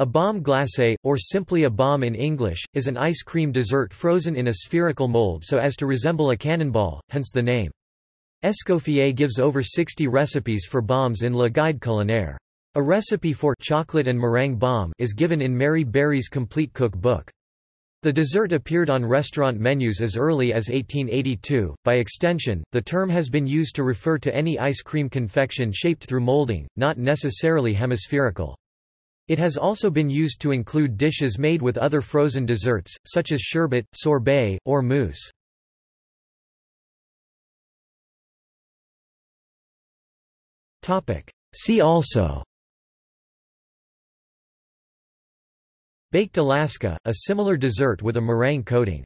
A bombe glacée, or simply a bomb in English, is an ice cream dessert frozen in a spherical mold so as to resemble a cannonball, hence the name. Escoffier gives over 60 recipes for bombs in Le Guide culinaire. A recipe for chocolate and meringue bomb is given in Mary Berry's complete cook book. The dessert appeared on restaurant menus as early as 1882. By extension, the term has been used to refer to any ice cream confection shaped through molding, not necessarily hemispherical. It has also been used to include dishes made with other frozen desserts, such as sherbet, sorbet, or mousse. See also. Baked Alaska, a similar dessert with a meringue coating